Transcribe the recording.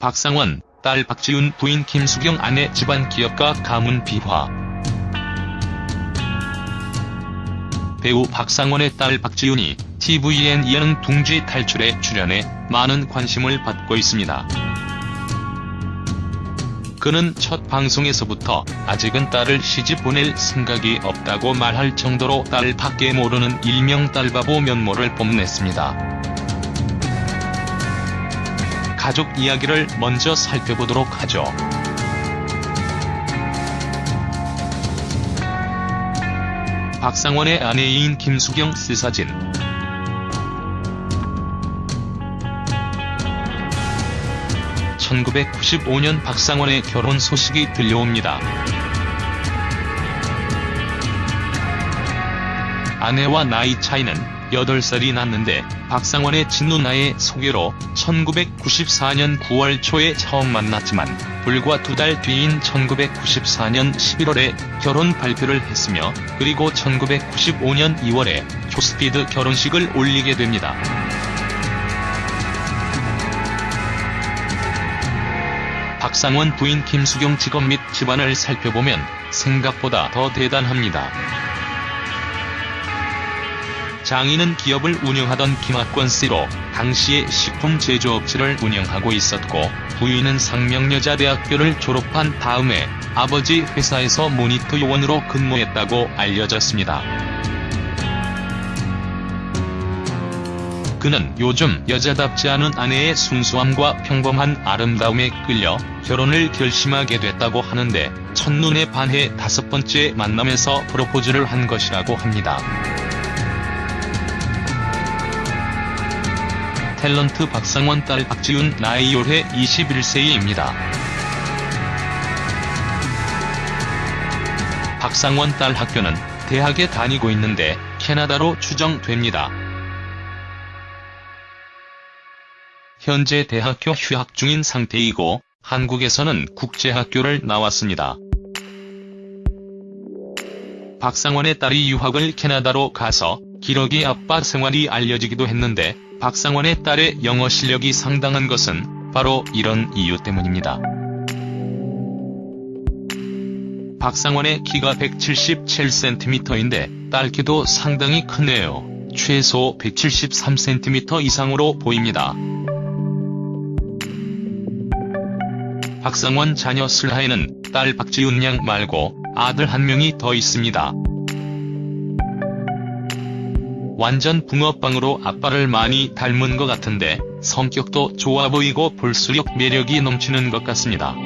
박상원, 딸 박지훈 부인 김수경 아내 집안 기업가 가문 비화 배우 박상원의 딸 박지훈이 TVN 이하는 둥지 탈출에 출연해 많은 관심을 받고 있습니다. 그는 첫 방송에서부터 아직은 딸을 시집 보낼 생각이 없다고 말할 정도로 딸을 밖에 모르는 일명 딸바보 면모를 뽐냈습니다. 가족 이야기를 먼저 살펴보도록 하죠. 박상원의 아내인 김수경 씨 사진 (1995년) 박상원의 결혼 소식이 들려옵니다. 아내와 나이 차이는 8살이 났는데 박상원의 친누나의 소개로 1994년 9월 초에 처음 만났지만 불과 두 달 뒤인 1994년 11월에 결혼 발표를 했으며 그리고 1995년 2월에 초스피드 결혼식을 올리게 됩니다. 박상원 부인 김수경 직업 및 집안을 살펴보면 생각보다 더 대단합니다. 장인은 기업을 운영하던 김학권 씨로 당시에 식품 제조업체를 운영하고 있었고 부인은 상명여자대학교를 졸업한 다음에 아버지 회사에서 모니터 요원으로 근무했다고 알려졌습니다. 그는 요즘 여자답지 않은 아내의 순수함과 평범한 아름다움에 끌려 결혼을 결심하게 됐다고 하는데 첫눈에 반해 다섯 번째 만남에서 프로포즈를 한 것이라고 합니다. 탤런트 박상원 딸 박지훈 나이 올해 21세입니다. 박상원 딸 학교는 대학에 다니고 있는데 캐나다로 추정됩니다. 현재 대학교 휴학 중인 상태이고 한국에서는 국제학교를 나왔습니다. 박상원의 딸이 유학을 캐나다로 가서 기러기 아빠 생활이 알려지기도 했는데 박상원의 딸의 영어 실력이 상당한 것은 바로 이런 이유 때문입니다. 박상원의 키가 177cm인데 딸 키도 상당히 크네요. 최소 173cm 이상으로 보입니다. 박상원 자녀 슬하에는 딸 박지훈 양 말고 아들 한 명이 더 있습니다. 완전 붕어빵으로 아빠를 많이 닮은 것 같은데 성격도 좋아 보이고 볼수록 매력이 넘치는 것 같습니다.